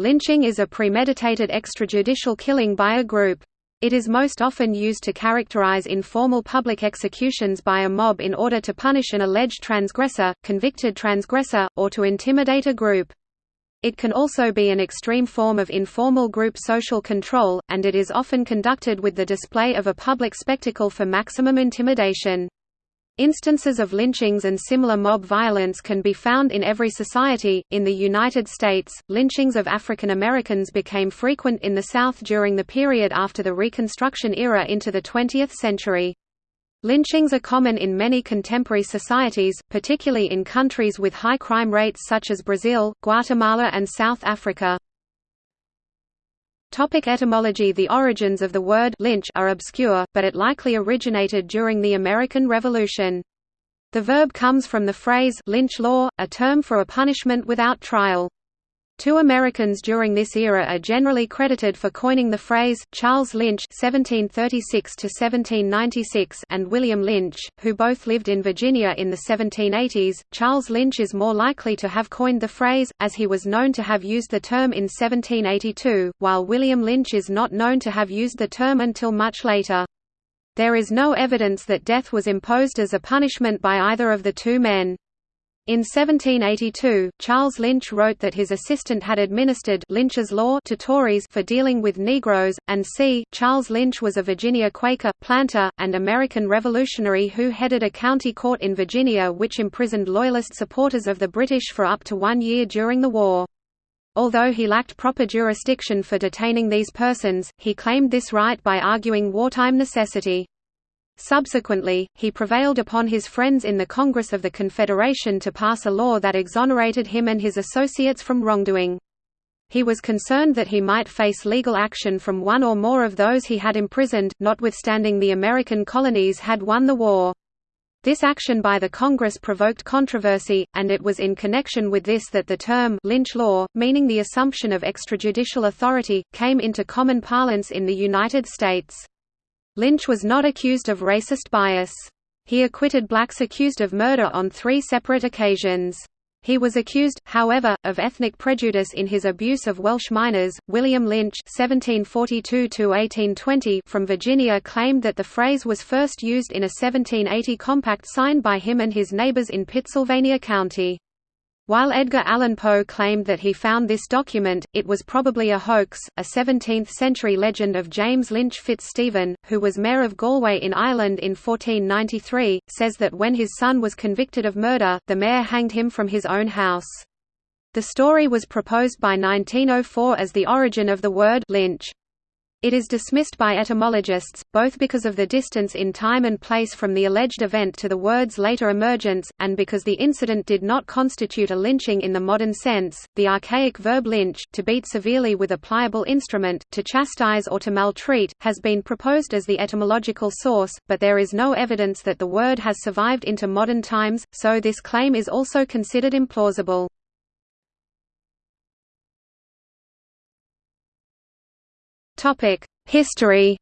Lynching is a premeditated extrajudicial killing by a group. It is most often used to characterize informal public executions by a mob in order to punish an alleged transgressor, convicted transgressor, or to intimidate a group. It can also be an extreme form of informal group social control, and it is often conducted with the display of a public spectacle for maximum intimidation. Instances of lynchings and similar mob violence can be found in every society. In the United States, lynchings of African Americans became frequent in the South during the period after the Reconstruction era into the 20th century. Lynchings are common in many contemporary societies, particularly in countries with high crime rates such as Brazil, Guatemala and South Africa. Topic etymology The origins of the word lynch are obscure, but it likely originated during the American Revolution. The verb comes from the phrase lynch law, a term for a punishment without trial. Two Americans during this era are generally credited for coining the phrase, Charles Lynch (1736–1796) and William Lynch, who both lived in Virginia in the 1780s. Charles Lynch is more likely to have coined the phrase, as he was known to have used the term in 1782, while William Lynch is not known to have used the term until much later. There is no evidence that death was imposed as a punishment by either of the two men. In 1782, Charles Lynch wrote that his assistant had administered Lynch's law to Tories for dealing with Negroes, and c. Charles Lynch was a Virginia Quaker, planter, and American revolutionary who headed a county court in Virginia which imprisoned Loyalist supporters of the British for up to one year during the war. Although he lacked proper jurisdiction for detaining these persons, he claimed this right by arguing wartime necessity. Subsequently, he prevailed upon his friends in the Congress of the Confederation to pass a law that exonerated him and his associates from wrongdoing. He was concerned that he might face legal action from one or more of those he had imprisoned, notwithstanding the American colonies had won the war. This action by the Congress provoked controversy, and it was in connection with this that the term «lynch law», meaning the assumption of extrajudicial authority, came into common parlance in the United States. Lynch was not accused of racist bias. He acquitted blacks accused of murder on three separate occasions. He was accused, however, of ethnic prejudice in his abuse of Welsh miners. William Lynch (1742–1820) from Virginia claimed that the phrase was first used in a 1780 compact signed by him and his neighbors in Pittsylvania County. While Edgar Allan Poe claimed that he found this document, it was probably a hoax. A 17th century legend of James Lynch Fitzstephen, who was mayor of Galway in Ireland in 1493, says that when his son was convicted of murder, the mayor hanged him from his own house. The story was proposed by 1904 as the origin of the word lynch. It is dismissed by etymologists, both because of the distance in time and place from the alleged event to the word's later emergence, and because the incident did not constitute a lynching in the modern sense. The archaic verb lynch, to beat severely with a pliable instrument, to chastise or to maltreat, has been proposed as the etymological source, but there is no evidence that the word has survived into modern times, so this claim is also considered implausible. History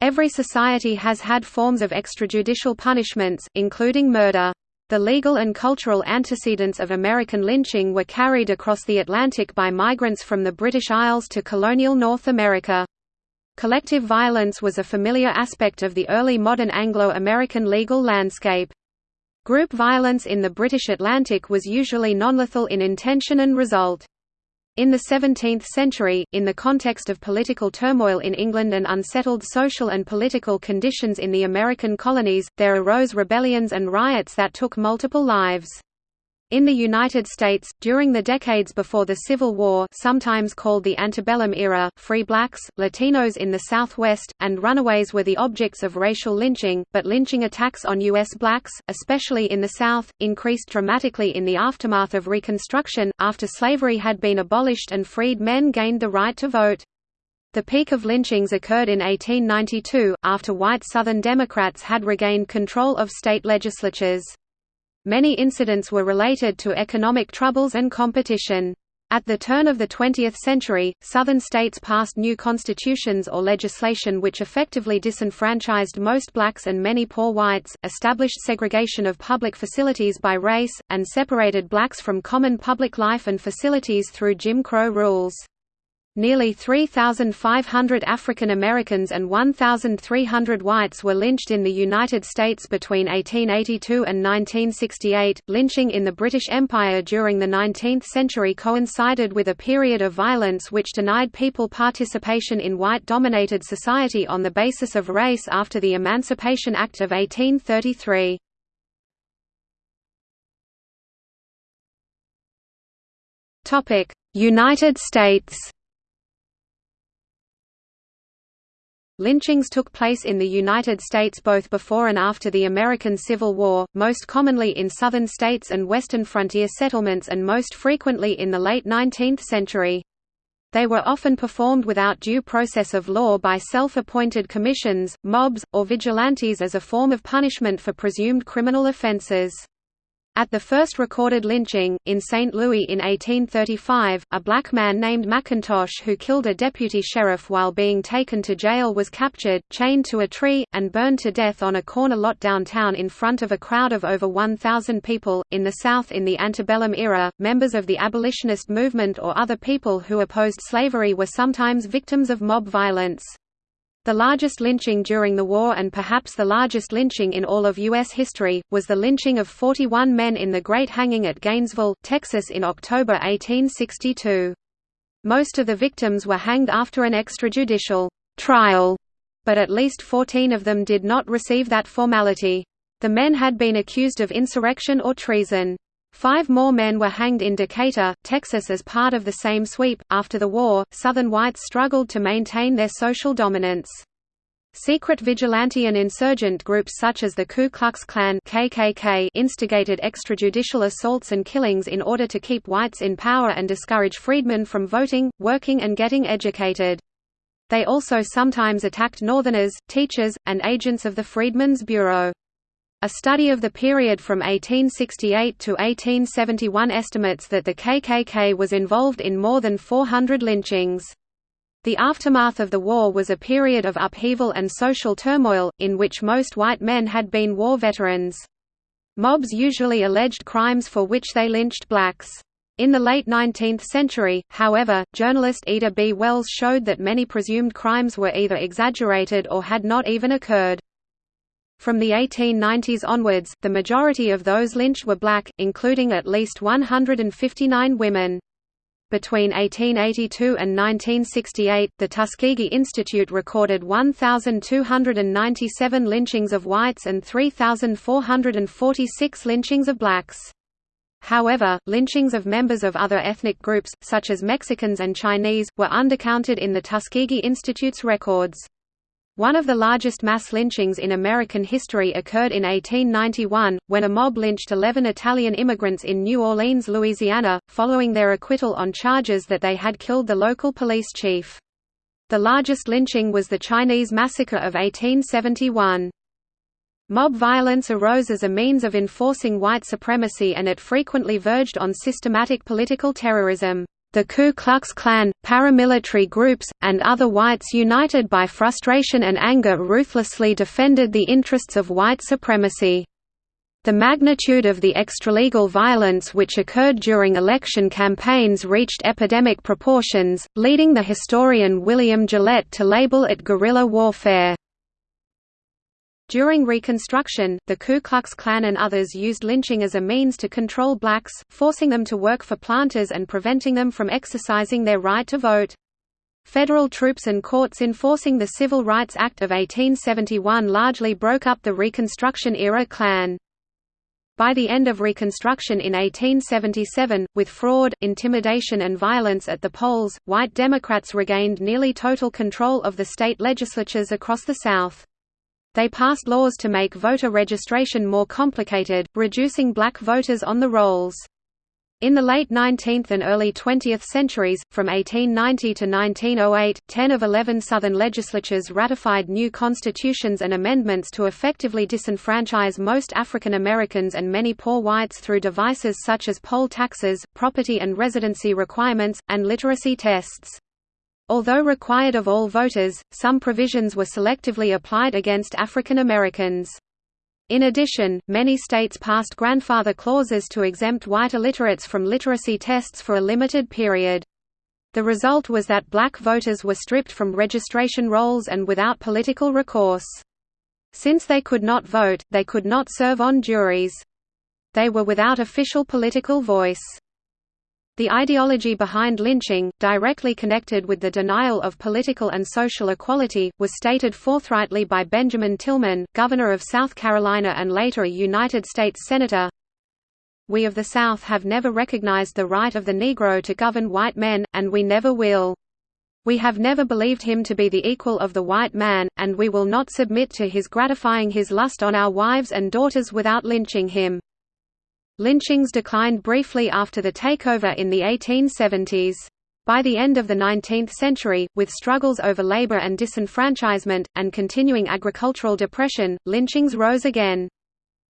Every society has had forms of extrajudicial punishments, including murder. The legal and cultural antecedents of American lynching were carried across the Atlantic by migrants from the British Isles to colonial North America. Collective violence was a familiar aspect of the early modern Anglo-American legal landscape. Group violence in the British Atlantic was usually nonlethal in intention and result. In the 17th century, in the context of political turmoil in England and unsettled social and political conditions in the American colonies, there arose rebellions and riots that took multiple lives. In the United States, during the decades before the Civil War sometimes called the antebellum era, free blacks, Latinos in the Southwest, and runaways were the objects of racial lynching, but lynching attacks on U.S. blacks, especially in the South, increased dramatically in the aftermath of Reconstruction, after slavery had been abolished and freed men gained the right to vote. The peak of lynchings occurred in 1892, after white Southern Democrats had regained control of state legislatures. Many incidents were related to economic troubles and competition. At the turn of the 20th century, Southern states passed new constitutions or legislation which effectively disenfranchised most blacks and many poor whites, established segregation of public facilities by race, and separated blacks from common public life and facilities through Jim Crow rules. Nearly 3,500 African Americans and 1,300 whites were lynched in the United States between 1882 and 1968. Lynching in the British Empire during the 19th century coincided with a period of violence which denied people participation in white dominated society on the basis of race after the Emancipation Act of 1833. United States Lynchings took place in the United States both before and after the American Civil War, most commonly in southern states and western frontier settlements and most frequently in the late 19th century. They were often performed without due process of law by self-appointed commissions, mobs, or vigilantes as a form of punishment for presumed criminal offenses. At the first recorded lynching, in St. Louis in 1835, a black man named McIntosh who killed a deputy sheriff while being taken to jail was captured, chained to a tree, and burned to death on a corner lot downtown in front of a crowd of over 1,000 people. In the South in the antebellum era, members of the abolitionist movement or other people who opposed slavery were sometimes victims of mob violence. The largest lynching during the war and perhaps the largest lynching in all of U.S. history, was the lynching of 41 men in the Great Hanging at Gainesville, Texas in October 1862. Most of the victims were hanged after an extrajudicial trial, but at least 14 of them did not receive that formality. The men had been accused of insurrection or treason. Five more men were hanged in Decatur, Texas as part of the same sweep. After the war, Southern whites struggled to maintain their social dominance. Secret vigilante and insurgent groups such as the Ku Klux Klan KKK instigated extrajudicial assaults and killings in order to keep whites in power and discourage freedmen from voting, working and getting educated. They also sometimes attacked Northerners, teachers, and agents of the Freedmen's Bureau. A study of the period from 1868 to 1871 estimates that the KKK was involved in more than 400 lynchings. The aftermath of the war was a period of upheaval and social turmoil, in which most white men had been war veterans. Mobs usually alleged crimes for which they lynched blacks. In the late 19th century, however, journalist Ida B. Wells showed that many presumed crimes were either exaggerated or had not even occurred. From the 1890s onwards, the majority of those lynched were black, including at least 159 women. Between 1882 and 1968, the Tuskegee Institute recorded 1,297 lynchings of whites and 3,446 lynchings of blacks. However, lynchings of members of other ethnic groups, such as Mexicans and Chinese, were undercounted in the Tuskegee Institute's records. One of the largest mass lynchings in American history occurred in 1891, when a mob lynched 11 Italian immigrants in New Orleans, Louisiana, following their acquittal on charges that they had killed the local police chief. The largest lynching was the Chinese Massacre of 1871. Mob violence arose as a means of enforcing white supremacy and it frequently verged on systematic political terrorism. The Ku Klux Klan, paramilitary groups, and other whites united by frustration and anger ruthlessly defended the interests of white supremacy. The magnitude of the extralegal violence which occurred during election campaigns reached epidemic proportions, leading the historian William Gillette to label it guerrilla warfare. During Reconstruction, the Ku Klux Klan and others used lynching as a means to control blacks, forcing them to work for planters and preventing them from exercising their right to vote. Federal troops and courts enforcing the Civil Rights Act of 1871 largely broke up the Reconstruction-era Klan. By the end of Reconstruction in 1877, with fraud, intimidation and violence at the polls, white Democrats regained nearly total control of the state legislatures across the South. They passed laws to make voter registration more complicated, reducing black voters on the rolls. In the late 19th and early 20th centuries, from 1890 to 1908, 10 of 11 Southern legislatures ratified new constitutions and amendments to effectively disenfranchise most African Americans and many poor whites through devices such as poll taxes, property and residency requirements, and literacy tests. Although required of all voters, some provisions were selectively applied against African Americans. In addition, many states passed grandfather clauses to exempt white illiterates from literacy tests for a limited period. The result was that black voters were stripped from registration rolls and without political recourse. Since they could not vote, they could not serve on juries. They were without official political voice. The ideology behind lynching, directly connected with the denial of political and social equality, was stated forthrightly by Benjamin Tillman, Governor of South Carolina and later a United States Senator. We of the South have never recognized the right of the Negro to govern white men, and we never will. We have never believed him to be the equal of the white man, and we will not submit to his gratifying his lust on our wives and daughters without lynching him. Lynchings declined briefly after the takeover in the 1870s. By the end of the 19th century, with struggles over labor and disenfranchisement, and continuing agricultural depression, lynchings rose again.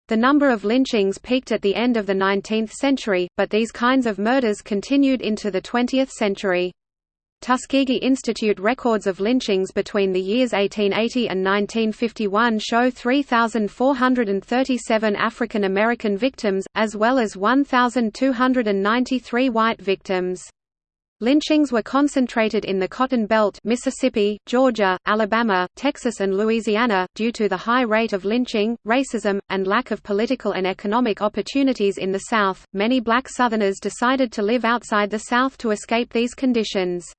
The number of lynchings peaked at the end of the 19th century, but these kinds of murders continued into the 20th century. Tuskegee Institute records of lynchings between the years 1880 and 1951 show 3,437 African American victims, as well as 1,293 white victims. Lynchings were concentrated in the Cotton Belt Mississippi, Georgia, Alabama, Texas and Louisiana, due to the high rate of lynching, racism, and lack of political and economic opportunities in the South. Many black Southerners decided to live outside the South to escape these conditions.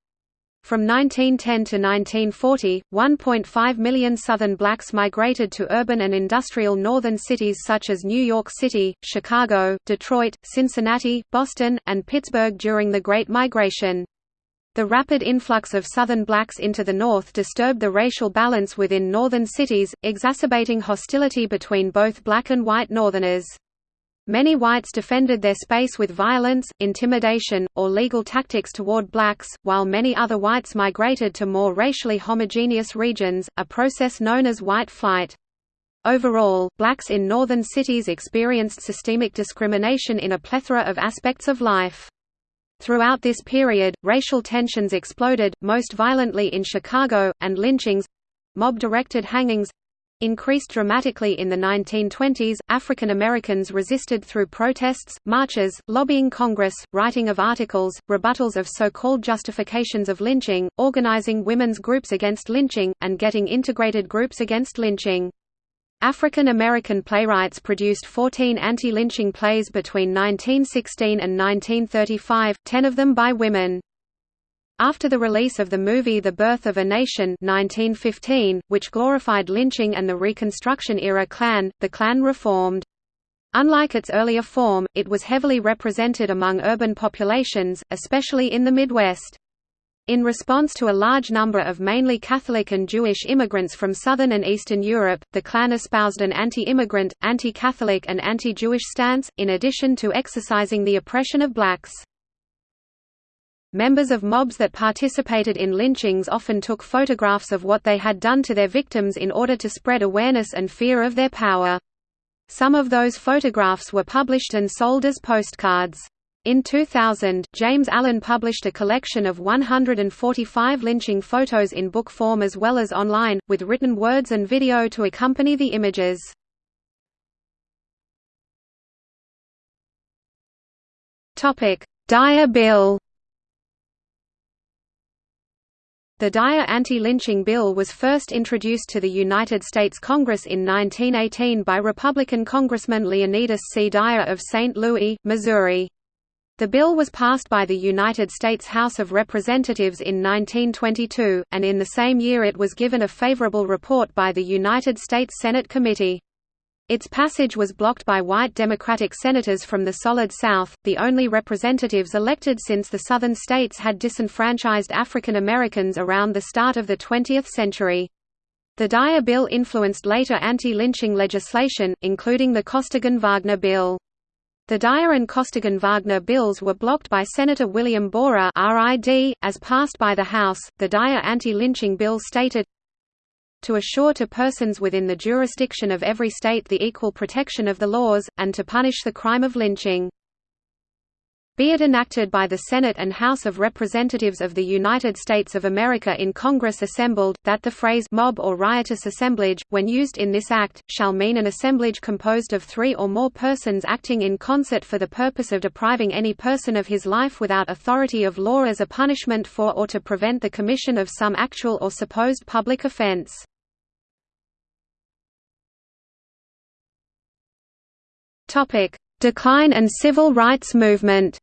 From 1910 to 1940, 1.5 million Southern blacks migrated to urban and industrial northern cities such as New York City, Chicago, Detroit, Cincinnati, Boston, and Pittsburgh during the Great Migration. The rapid influx of Southern blacks into the North disturbed the racial balance within northern cities, exacerbating hostility between both black and white Northerners. Many whites defended their space with violence, intimidation, or legal tactics toward blacks, while many other whites migrated to more racially homogeneous regions, a process known as white flight. Overall, blacks in northern cities experienced systemic discrimination in a plethora of aspects of life. Throughout this period, racial tensions exploded, most violently in Chicago, and lynchings—mob-directed hangings increased dramatically in the 1920s. African Americans resisted through protests, marches, lobbying Congress, writing of articles, rebuttals of so-called justifications of lynching, organizing women's groups against lynching, and getting integrated groups against lynching. African American playwrights produced 14 anti-lynching plays between 1916 and 1935, 10 of them by women. After the release of the movie The Birth of a Nation 1915, which glorified lynching and the Reconstruction-era Klan, the Klan reformed. Unlike its earlier form, it was heavily represented among urban populations, especially in the Midwest. In response to a large number of mainly Catholic and Jewish immigrants from Southern and Eastern Europe, the Klan espoused an anti-immigrant, anti-Catholic and anti-Jewish stance, in addition to exercising the oppression of blacks. Members of mobs that participated in lynchings often took photographs of what they had done to their victims in order to spread awareness and fear of their power. Some of those photographs were published and sold as postcards. In 2000, James Allen published a collection of 145 lynching photos in book form as well as online, with written words and video to accompany the images. Dyer Bill The Dyer anti-lynching bill was first introduced to the United States Congress in 1918 by Republican Congressman Leonidas C. Dyer of St. Louis, Missouri. The bill was passed by the United States House of Representatives in 1922, and in the same year it was given a favorable report by the United States Senate Committee. Its passage was blocked by white Democratic senators from the Solid South, the only representatives elected since the Southern states had disenfranchised African Americans around the start of the 20th century. The Dyer Bill influenced later anti-lynching legislation, including the Costigan-Wagner Bill. The Dyer and Costigan Wagner bills were blocked by Senator William Borah as passed by the House. The Dyer anti-lynching bill stated to assure to persons within the jurisdiction of every state the equal protection of the laws, and to punish the crime of lynching. Be it enacted by the Senate and House of Representatives of the United States of America in Congress assembled, that the phrase mob or riotous assemblage, when used in this act, shall mean an assemblage composed of three or more persons acting in concert for the purpose of depriving any person of his life without authority of law as a punishment for or to prevent the commission of some actual or supposed public offense. Decline and civil rights movement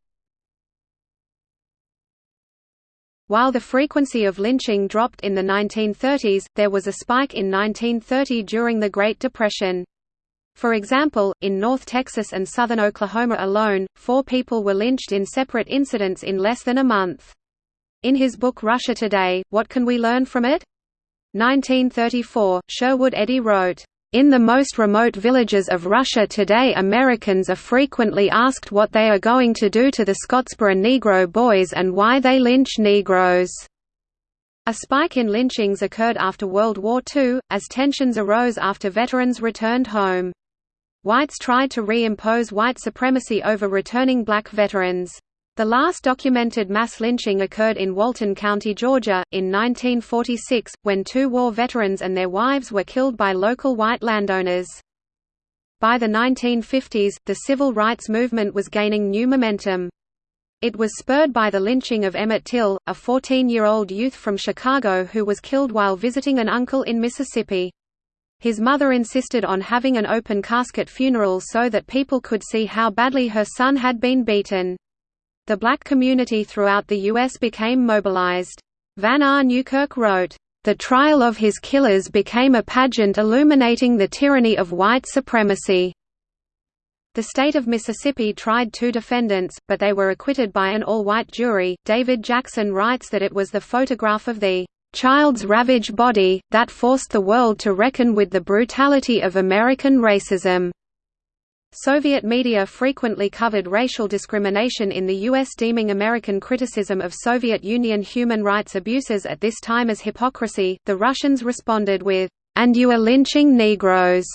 While the frequency of lynching dropped in the 1930s, there was a spike in 1930 during the Great Depression. For example, in North Texas and southern Oklahoma alone, four people were lynched in separate incidents in less than a month. In his book Russia Today, What Can We Learn From It? 1934, Sherwood Eddy wrote, in the most remote villages of Russia today Americans are frequently asked what they are going to do to the Scottsboro Negro boys and why they lynch Negroes. A spike in lynchings occurred after World War II, as tensions arose after veterans returned home. Whites tried to re-impose white supremacy over returning black veterans. The last documented mass lynching occurred in Walton County, Georgia, in 1946, when two war veterans and their wives were killed by local white landowners. By the 1950s, the civil rights movement was gaining new momentum. It was spurred by the lynching of Emmett Till, a 14-year-old youth from Chicago who was killed while visiting an uncle in Mississippi. His mother insisted on having an open casket funeral so that people could see how badly her son had been beaten. The black community throughout the U.S. became mobilized. Vann Newkirk wrote, "...the trial of his killers became a pageant illuminating the tyranny of white supremacy." The state of Mississippi tried two defendants, but they were acquitted by an all-white jury. David Jackson writes that it was the photograph of the child's ravaged body, that forced the world to reckon with the brutality of American racism. Soviet media frequently covered racial discrimination in the U.S. deeming American criticism of Soviet Union human rights abuses at this time as hypocrisy. The Russians responded with, And you are lynching Negroes.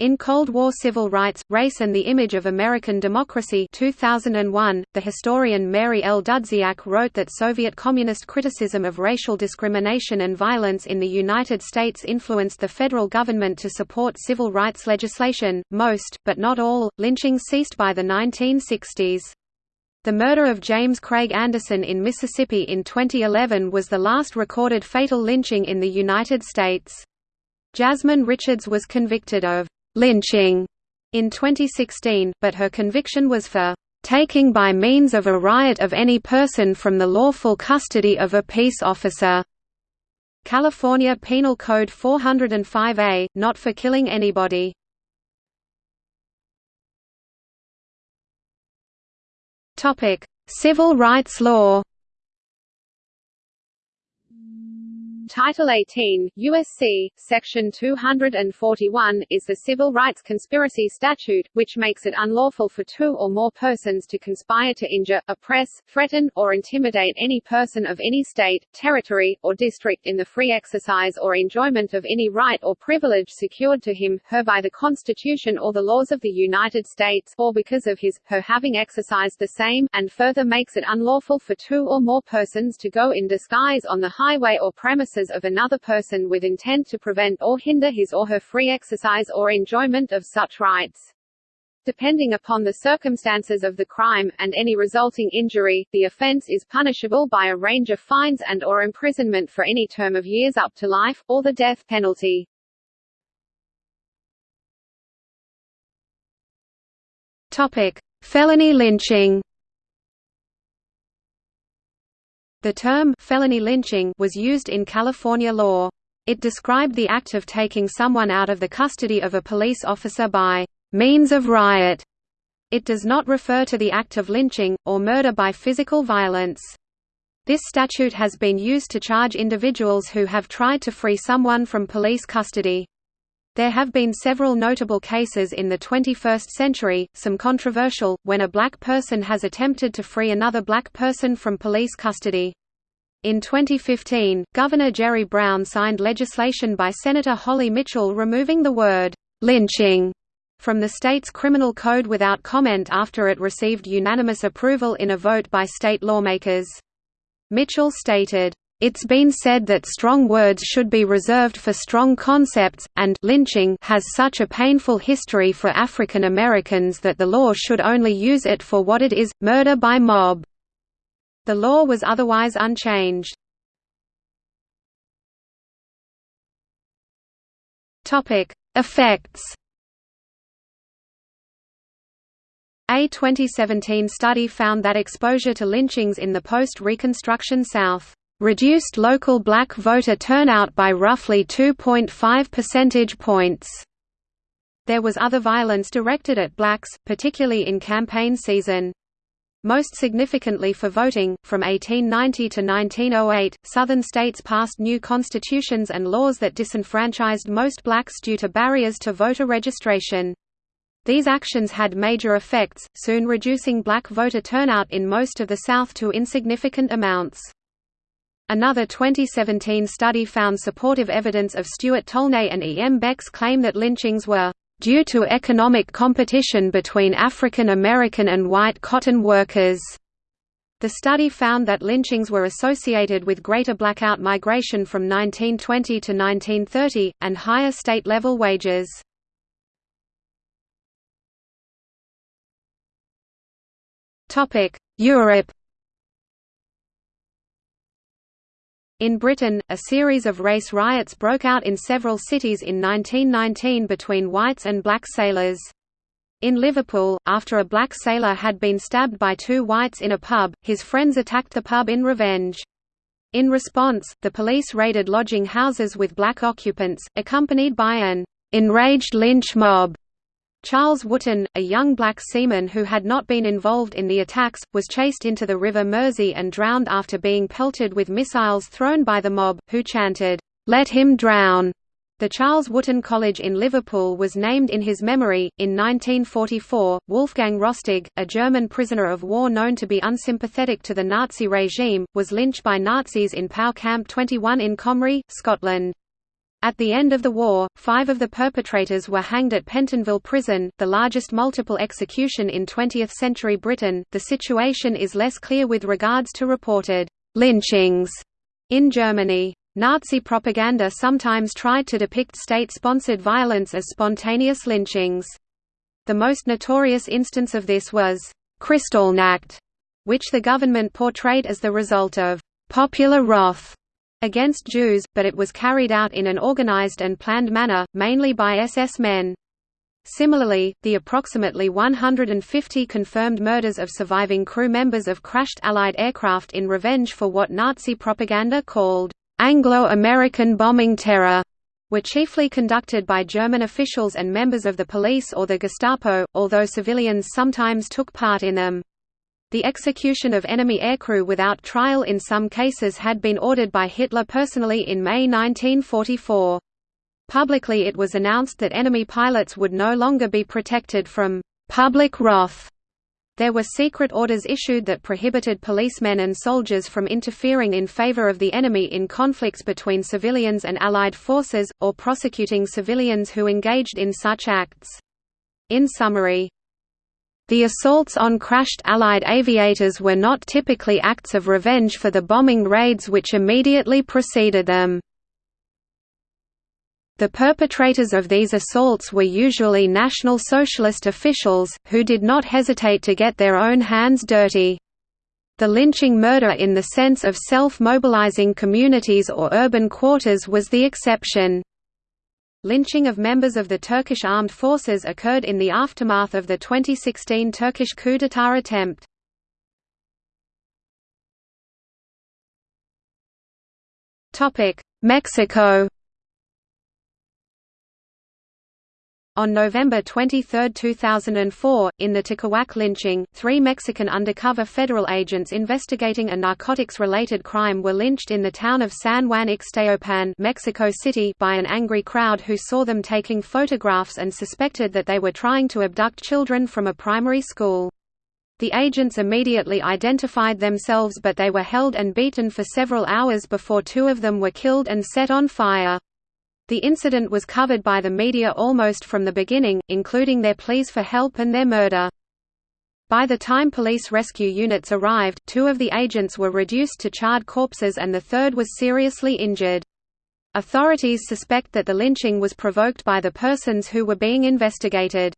In Cold War Civil Rights, Race and the Image of American Democracy 2001, the historian Mary L. Dudziak wrote that Soviet Communist criticism of racial discrimination and violence in the United States influenced the federal government to support civil rights legislation. Most, but not all, lynchings ceased by the 1960s. The murder of James Craig Anderson in Mississippi in 2011 was the last recorded fatal lynching in the United States. Jasmine Richards was convicted of lynching in 2016, but her conviction was for taking by means of a riot of any person from the lawful custody of a peace officer. California Penal Code 405A, not for killing anybody. Topic: Civil rights law. Title 18, USC, Section 241, is the Civil Rights Conspiracy Statute, which makes it unlawful for two or more persons to conspire to injure, oppress, threaten, or intimidate any person of any state, territory, or district in the free exercise or enjoyment of any right or privilege secured to him, her by the Constitution or the laws of the United States, or because of his, her having exercised the same, and further makes it unlawful for two or more persons to go in disguise on the highway or premises of another person with intent to prevent or hinder his or her free exercise or enjoyment of such rights. Depending upon the circumstances of the crime, and any resulting injury, the offense is punishable by a range of fines and or imprisonment for any term of years up to life, or the death penalty. Topic. Felony lynching The term felony lynching was used in California law. It described the act of taking someone out of the custody of a police officer by means of riot. It does not refer to the act of lynching, or murder by physical violence. This statute has been used to charge individuals who have tried to free someone from police custody. There have been several notable cases in the 21st century, some controversial, when a black person has attempted to free another black person from police custody. In 2015, Governor Jerry Brown signed legislation by Senator Holly Mitchell removing the word, "'lynching' from the state's criminal code without comment after it received unanimous approval in a vote by state lawmakers. Mitchell stated, it's been said that strong words should be reserved for strong concepts, and lynching has such a painful history for African Americans that the law should only use it for what it is, murder by mob. The law was otherwise unchanged. Effects A 2017 study found that exposure to lynchings in the post-Reconstruction South reduced local black voter turnout by roughly 2.5 percentage points. There was other violence directed at blacks, particularly in campaign season. Most significantly for voting, from 1890 to 1908, Southern states passed new constitutions and laws that disenfranchised most blacks due to barriers to voter registration. These actions had major effects, soon reducing black voter turnout in most of the South to insignificant amounts. Another 2017 study found supportive evidence of Stuart Tolnay and E. M. Beck's claim that lynchings were due to economic competition between African American and white cotton workers. The study found that lynchings were associated with greater blackout migration from 1920 to 1930, and higher state-level wages. Europe In Britain, a series of race riots broke out in several cities in 1919 between whites and black sailors. In Liverpool, after a black sailor had been stabbed by two whites in a pub, his friends attacked the pub in revenge. In response, the police raided lodging houses with black occupants, accompanied by an enraged lynch mob. Charles Wootton, a young black seaman who had not been involved in the attacks, was chased into the River Mersey and drowned after being pelted with missiles thrown by the mob, who chanted, "'Let him drown!' The Charles Wootton College in Liverpool was named in his memory. In 1944, Wolfgang Rosterg, a German prisoner of war known to be unsympathetic to the Nazi regime, was lynched by Nazis in POW Camp 21 in Comrie, Scotland. At the end of the war, five of the perpetrators were hanged at Pentonville Prison, the largest multiple execution in 20th-century Britain. The situation is less clear with regards to reported lynchings in Germany. Nazi propaganda sometimes tried to depict state-sponsored violence as spontaneous lynchings. The most notorious instance of this was Kristallnacht, which the government portrayed as the result of popular wrath against Jews, but it was carried out in an organized and planned manner, mainly by SS men. Similarly, the approximately 150 confirmed murders of surviving crew members of crashed Allied aircraft in revenge for what Nazi propaganda called Anglo-American bombing terror were chiefly conducted by German officials and members of the police or the Gestapo, although civilians sometimes took part in them. The execution of enemy aircrew without trial in some cases had been ordered by Hitler personally in May 1944. Publicly it was announced that enemy pilots would no longer be protected from «public wrath». There were secret orders issued that prohibited policemen and soldiers from interfering in favor of the enemy in conflicts between civilians and Allied forces, or prosecuting civilians who engaged in such acts. In summary, the assaults on crashed Allied aviators were not typically acts of revenge for the bombing raids which immediately preceded them. The perpetrators of these assaults were usually National Socialist officials, who did not hesitate to get their own hands dirty. The lynching murder in the sense of self-mobilizing communities or urban quarters was the exception. Lynching of members of the Turkish armed forces occurred in the aftermath of the 2016 Turkish coup d'état attempt. Mexico On November 23, 2004, in the Tláhuac lynching, three Mexican undercover federal agents investigating a narcotics-related crime were lynched in the town of San Juan Ixtayopan Mexico City by an angry crowd who saw them taking photographs and suspected that they were trying to abduct children from a primary school. The agents immediately identified themselves but they were held and beaten for several hours before two of them were killed and set on fire. The incident was covered by the media almost from the beginning, including their pleas for help and their murder. By the time police rescue units arrived, two of the agents were reduced to charred corpses and the third was seriously injured. Authorities suspect that the lynching was provoked by the persons who were being investigated.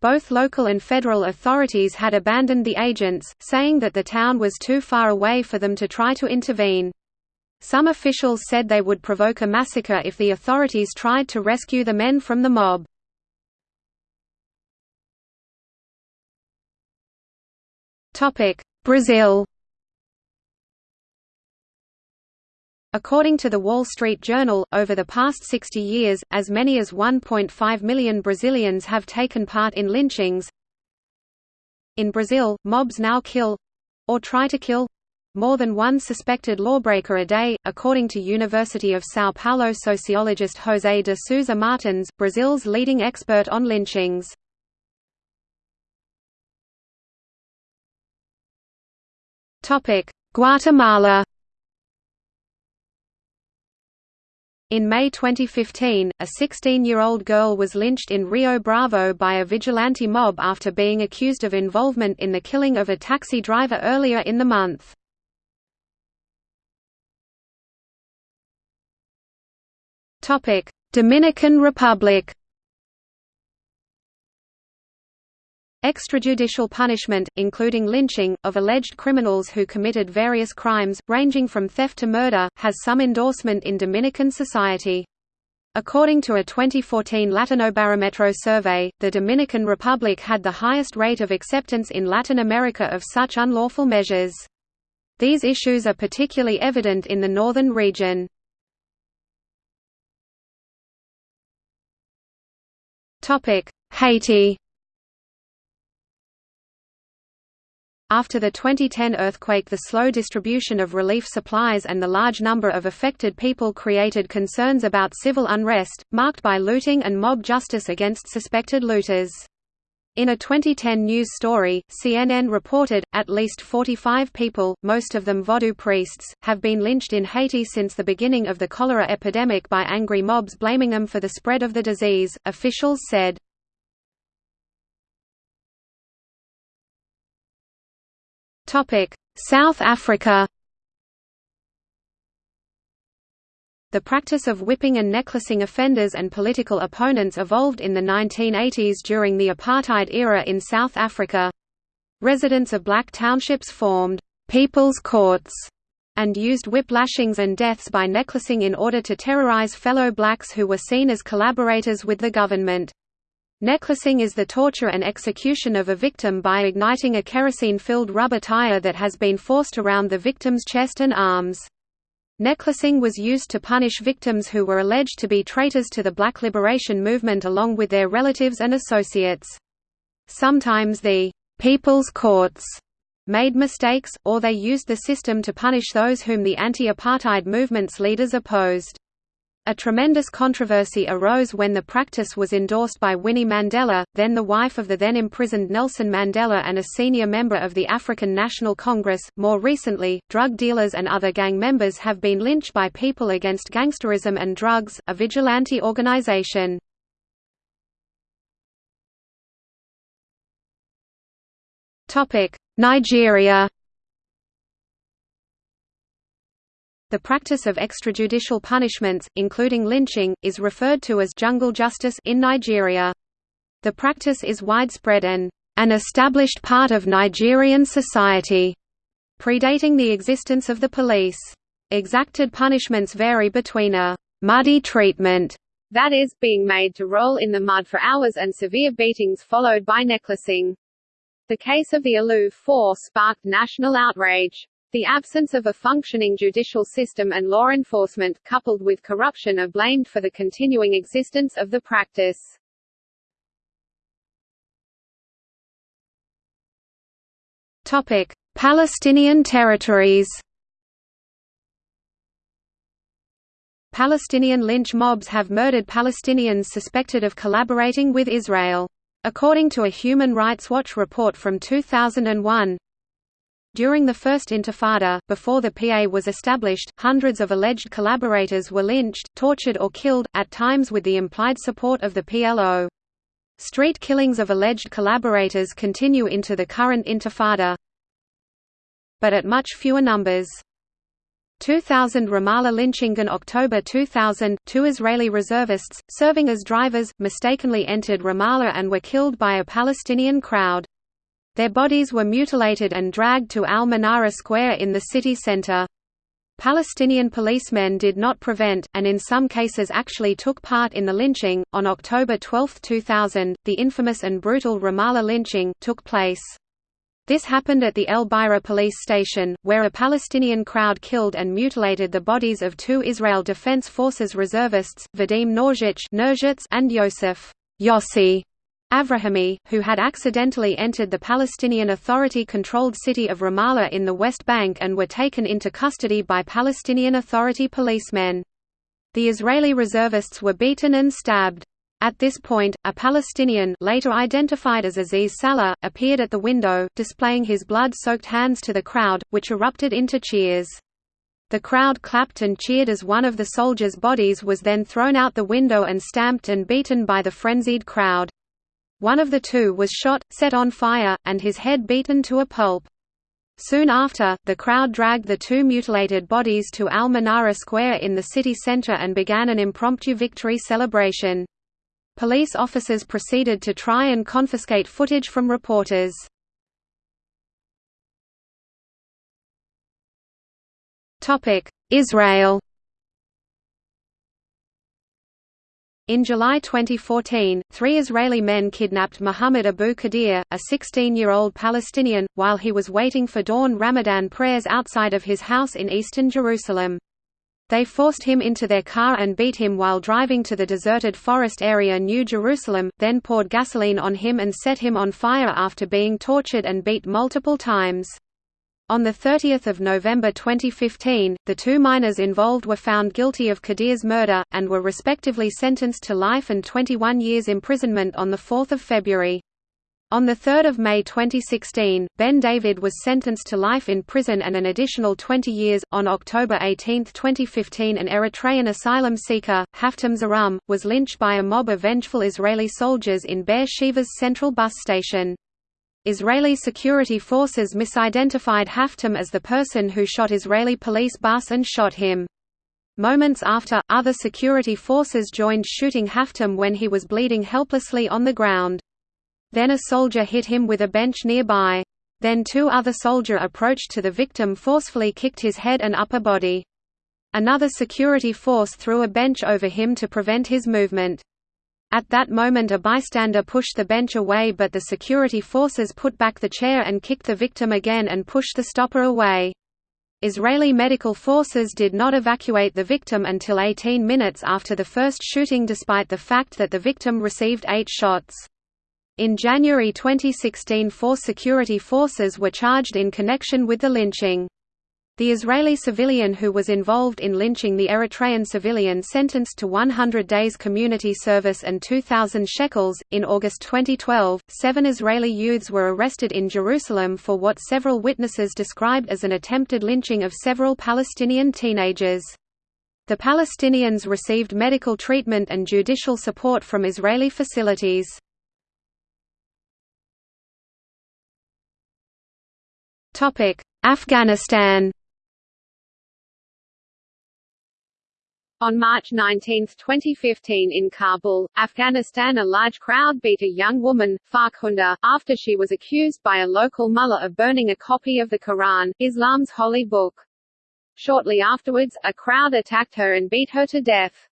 Both local and federal authorities had abandoned the agents, saying that the town was too far away for them to try to intervene. Some officials said they would provoke a massacre if the authorities tried to rescue the men from the mob. Brazil According to the Wall Street Journal, over the past 60 years, as many as 1.5 million Brazilians have taken part in lynchings. In Brazil, mobs now kill—or try to kill more than one suspected lawbreaker a day, according to University of São Paulo sociologist José de Souza Martins, Brazil's leading expert on lynchings. Guatemala In May 2015, a 16-year-old girl was lynched in Rio Bravo by a vigilante mob after being accused of involvement in the killing of a taxi driver earlier in the month. Topic: Dominican Republic. Extrajudicial punishment, including lynching, of alleged criminals who committed various crimes, ranging from theft to murder, has some endorsement in Dominican society. According to a 2014 Latinobarometro survey, the Dominican Republic had the highest rate of acceptance in Latin America of such unlawful measures. These issues are particularly evident in the northern region. Haiti After the 2010 earthquake the slow distribution of relief supplies and the large number of affected people created concerns about civil unrest, marked by looting and mob justice against suspected looters. In a 2010 news story, CNN reported, at least 45 people, most of them Vodou priests, have been lynched in Haiti since the beginning of the cholera epidemic by angry mobs blaming them for the spread of the disease, officials said. South Africa The practice of whipping and necklacing offenders and political opponents evolved in the 1980s during the apartheid era in South Africa. Residents of black townships formed «people's courts» and used whip lashings and deaths by necklacing in order to terrorize fellow blacks who were seen as collaborators with the government. Necklacing is the torture and execution of a victim by igniting a kerosene-filled rubber tire that has been forced around the victim's chest and arms. Necklacing was used to punish victims who were alleged to be traitors to the Black Liberation Movement along with their relatives and associates. Sometimes the «people's courts» made mistakes, or they used the system to punish those whom the anti-apartheid movement's leaders opposed. A tremendous controversy arose when the practice was endorsed by Winnie Mandela, then the wife of the then imprisoned Nelson Mandela and a senior member of the African National Congress. More recently, drug dealers and other gang members have been lynched by People Against Gangsterism and Drugs, a vigilante organization. Nigeria The practice of extrajudicial punishments, including lynching, is referred to as jungle justice in Nigeria. The practice is widespread and an established part of Nigerian society, predating the existence of the police. Exacted punishments vary between a muddy treatment that is, being made to roll in the mud for hours and severe beatings followed by necklacing. The case of the Aluu 4 sparked national outrage. The absence of a functioning judicial system and law enforcement, coupled with corruption are blamed for the continuing existence of the practice. Topic. Palestinian territories Palestinian lynch mobs have murdered Palestinians suspected of collaborating with Israel. According to a Human Rights Watch report from 2001, during the First Intifada, before the PA was established, hundreds of alleged collaborators were lynched, tortured or killed, at times with the implied support of the PLO. Street killings of alleged collaborators continue into the current Intifada, but at much fewer numbers. 2000 Ramallah lynching in October 2000, two Israeli reservists, serving as drivers, mistakenly entered Ramallah and were killed by a Palestinian crowd. Their bodies were mutilated and dragged to Al-Manara Square in the city center. Palestinian policemen did not prevent, and in some cases actually took part in the lynching. On October 12, 2000, the infamous and brutal Ramallah lynching took place. This happened at the al-Bireh police station, where a Palestinian crowd killed and mutilated the bodies of two Israel Defense Forces reservists, Vadim Nurzhitz and Yosef Yossi Avrahami, who had accidentally entered the Palestinian Authority-controlled city of Ramallah in the West Bank and were taken into custody by Palestinian Authority policemen. The Israeli reservists were beaten and stabbed. At this point, a Palestinian later identified as Aziz Salah, appeared at the window, displaying his blood-soaked hands to the crowd, which erupted into cheers. The crowd clapped and cheered as one of the soldiers' bodies was then thrown out the window and stamped and beaten by the frenzied crowd. One of the two was shot, set on fire, and his head beaten to a pulp. Soon after, the crowd dragged the two mutilated bodies to Al-Manara Square in the city center and began an impromptu victory celebration. Police officers proceeded to try and confiscate footage from reporters. Israel In July 2014, three Israeli men kidnapped Muhammad Abu Qadir, a 16-year-old Palestinian, while he was waiting for dawn Ramadan prayers outside of his house in eastern Jerusalem. They forced him into their car and beat him while driving to the deserted forest area New Jerusalem, then poured gasoline on him and set him on fire after being tortured and beat multiple times. On 30 November 2015, the two minors involved were found guilty of Qadir's murder, and were respectively sentenced to life and 21 years imprisonment on 4 February. On 3 May 2016, Ben David was sentenced to life in prison and an additional 20 years. On October 18, 2015, an Eritrean asylum seeker, Haftom Zarhum, was lynched by a mob of vengeful Israeli soldiers in Be'er Sheva's central bus station. Israeli security forces misidentified Haftom as the person who shot Israeli police bus and shot him. Moments after, other security forces joined shooting Haftom when he was bleeding helplessly on the ground. Then a soldier hit him with a bench nearby. Then two other soldier approached to the victim forcefully kicked his head and upper body. Another security force threw a bench over him to prevent his movement. At that moment a bystander pushed the bench away but the security forces put back the chair and kicked the victim again and pushed the stopper away. Israeli medical forces did not evacuate the victim until 18 minutes after the first shooting despite the fact that the victim received eight shots. In January 2016 four security forces were charged in connection with the lynching. The Israeli civilian who was involved in lynching the Eritrean civilian sentenced to 100 days community service and 2,000 shekels. In August 2012, seven Israeli youths were arrested in Jerusalem for what several witnesses described as an attempted lynching of several Palestinian teenagers. The Palestinians received medical treatment and judicial support from Israeli facilities. Afghanistan On March 19, 2015 in Kabul, Afghanistan a large crowd beat a young woman, Farkhunda, after she was accused by a local mullah of burning a copy of the Quran, Islam's holy book. Shortly afterwards, a crowd attacked her and beat her to death.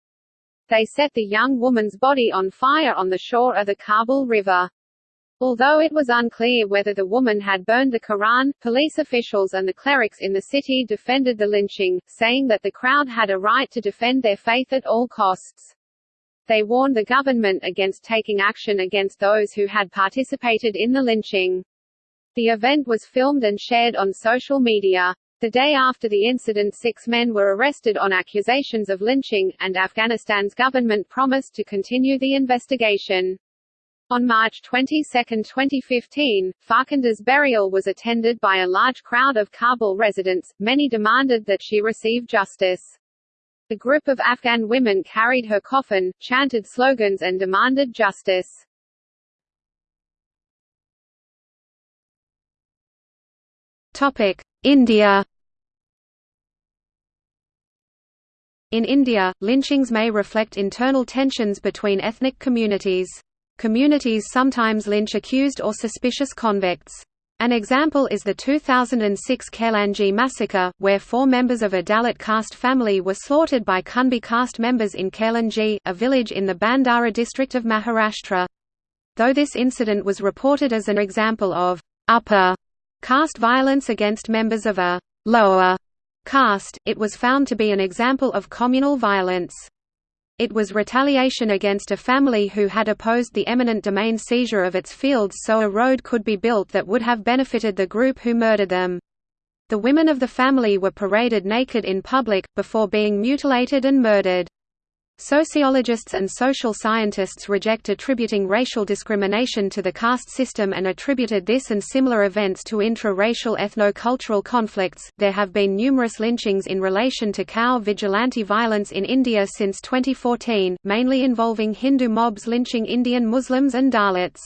They set the young woman's body on fire on the shore of the Kabul River. Although it was unclear whether the woman had burned the Quran, police officials and the clerics in the city defended the lynching, saying that the crowd had a right to defend their faith at all costs. They warned the government against taking action against those who had participated in the lynching. The event was filmed and shared on social media. The day after the incident six men were arrested on accusations of lynching, and Afghanistan's government promised to continue the investigation. On March 22, 2015, Farkhunda's burial was attended by a large crowd of Kabul residents, many demanded that she receive justice. A group of Afghan women carried her coffin, chanted slogans and demanded justice. India In India, lynchings may reflect internal tensions between ethnic communities. Communities sometimes lynch accused or suspicious convicts. An example is the 2006 Khairlanji massacre, where four members of a Dalit caste family were slaughtered by Kunbi caste members in Khairlanji, a village in the Bhandara district of Maharashtra. Though this incident was reported as an example of upper caste violence against members of a lower caste, it was found to be an example of communal violence. It was retaliation against a family who had opposed the eminent domain seizure of its fields so a road could be built that would have benefited the group who murdered them. The women of the family were paraded naked in public, before being mutilated and murdered. Sociologists and social scientists reject attributing racial discrimination to the caste system and attributed this and similar events to intra-racial ethno-cultural conflicts. There have been numerous lynchings in relation to cow vigilante violence in India since 2014, mainly involving Hindu mobs lynching Indian Muslims and Dalits.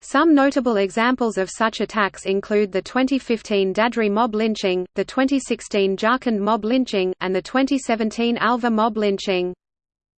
Some notable examples of such attacks include the 2015 Dadri mob lynching, the 2016 Jharkhand mob lynching, and the 2017 Alwar mob lynching.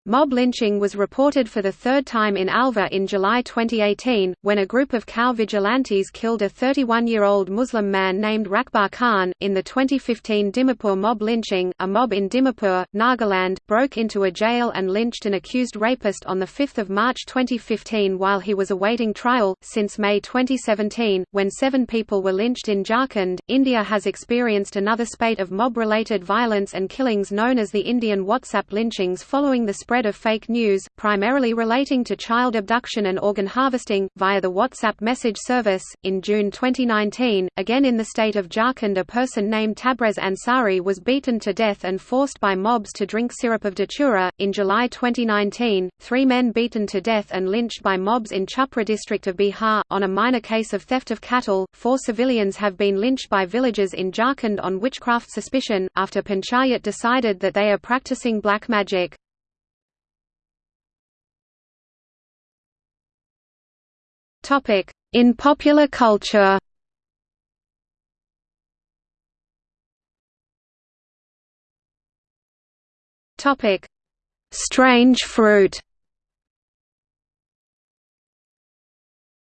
Mob lynching was reported for the third time in Alwar in July 2018, when a group of cow vigilantes killed a 31-year-old Muslim man named Rakbar Khan. In the 2015 Dimapur mob lynching, a mob in Dimapur, Nagaland, broke into a jail and lynched an accused rapist on 5 March 2015 while he was awaiting trial. Since May 2017, when seven people were lynched in Jharkhand, India has experienced another spate of mob-related violence and killings known as the Indian WhatsApp lynchings following the spread of fake news, primarily relating to child abduction and organ harvesting, via the WhatsApp message service. In June 2019, again in the state of Jharkhand, a person named Tabrez Ansari was beaten to death and forced by mobs to drink syrup of datura. In July 2019, three men beaten to death and lynched by mobs in Chhapra district of Bihar. On a minor case of theft of cattle, four civilians have been lynched by villagers in Jharkhand on witchcraft suspicion, after Panchayat decided that they are practicing black magic. In popular culture. Topic: Strange fruit.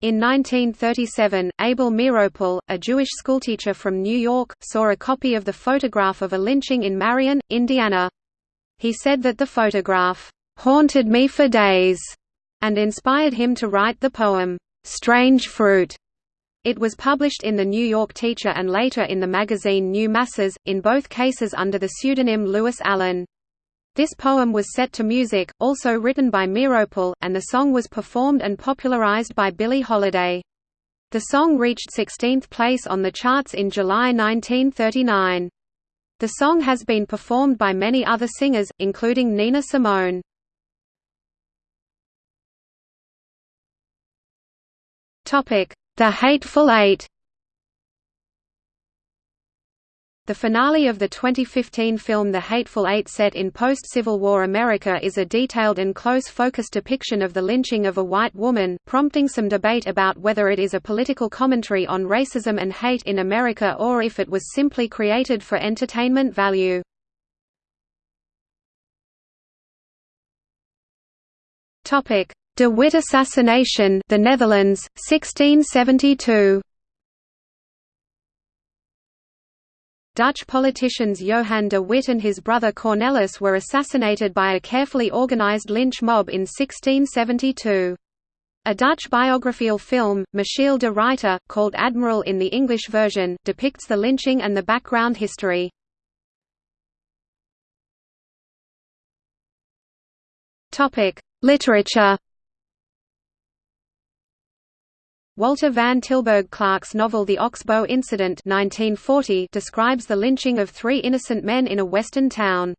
In 1937, Abel Meeropol, a Jewish schoolteacher from New York, saw a copy of the photograph of a lynching in Marion, Indiana. He said that the photograph, "...haunted me for days," and inspired him to write the poem, Strange Fruit. It was published in the New York Teacher and later in the magazine New Masses, in both cases under the pseudonym Lewis Allan. This poem was set to music, also written by Meeropol, and the song was performed and popularized by Billie Holiday. The song reached 16th place on the charts in July 1939. The song has been performed by many other singers, including Nina Simone. The Hateful Eight The finale of the 2015 film The Hateful Eight set in post-Civil War America is a detailed and close-focus depiction of the lynching of a white woman, prompting some debate about whether it is a political commentary on racism and hate in America or if it was simply created for entertainment value. De Witt assassination, the Netherlands, 1672. Dutch politicians Johan de Witt and his brother Cornelis were assassinated by a carefully organized lynch mob in 1672. A Dutch biographical film, Michiel de Ruyter, called Admiral in the English version, depicts the lynching and the background history. Literature Walter Van Tilburg Clark's novel The Ox-Bow Incident 1940 describes the lynching of three innocent men in a western town.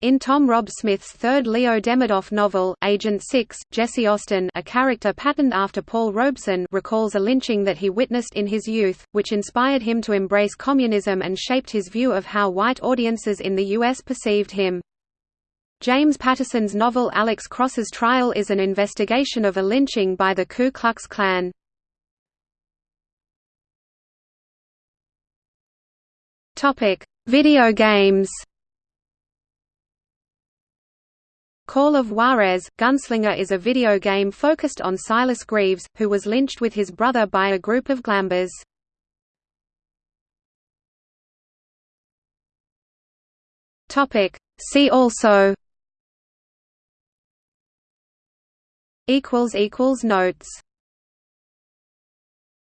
In Tom Rob Smith's third Leo Demidoff novel, Agent 6, Jesse Austin a character patterned after Paul Robeson recalls a lynching that he witnessed in his youth, which inspired him to embrace communism and shaped his view of how white audiences in the U.S. perceived him. James Patterson's novel Alex Cross's Trial is an investigation of a lynching by the Ku Klux Klan. Video games Call of Juarez, Gunslinger is a video game focused on Silas Greaves, who was lynched with his brother by a group of glambers. See also Notes